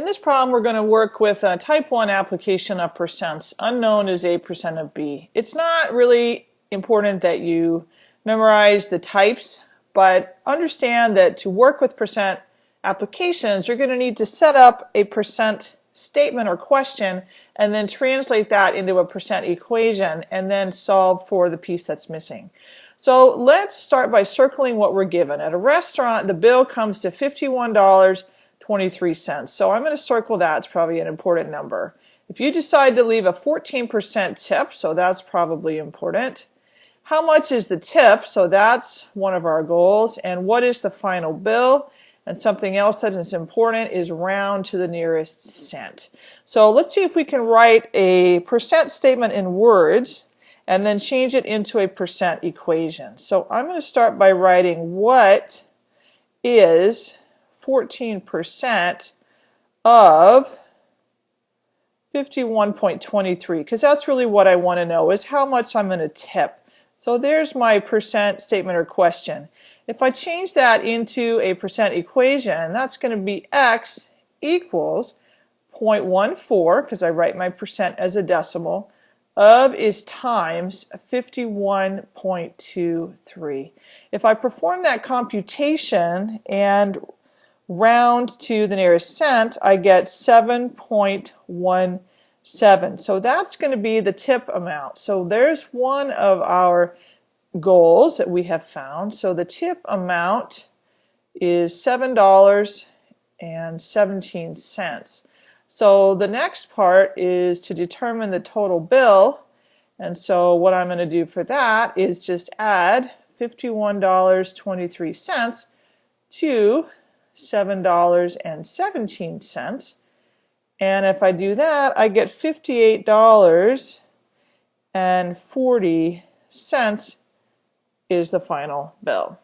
In this problem, we're going to work with a type 1 application of percents. Unknown is a percent of b. It's not really important that you memorize the types, but understand that to work with percent applications, you're going to need to set up a percent statement or question and then translate that into a percent equation and then solve for the piece that's missing. So let's start by circling what we're given. At a restaurant, the bill comes to $51 23 cents. So I'm going to circle that. It's probably an important number. If you decide to leave a 14% tip, so that's probably important. How much is the tip? So that's one of our goals. And what is the final bill? And something else that is important is round to the nearest cent. So let's see if we can write a percent statement in words and then change it into a percent equation. So I'm going to start by writing what is 14% of 51.23 because that's really what I want to know is how much I'm going to tip. So there's my percent statement or question. If I change that into a percent equation, that's going to be x equals 0.14 because I write my percent as a decimal of is times 51.23. If I perform that computation and round to the nearest cent, I get 7.17. So that's going to be the tip amount. So there's one of our goals that we have found. So the tip amount is $7.17. So the next part is to determine the total bill. And so what I'm going to do for that is just add $51.23 to $7.17. And if I do that, I get $58.40 is the final bill.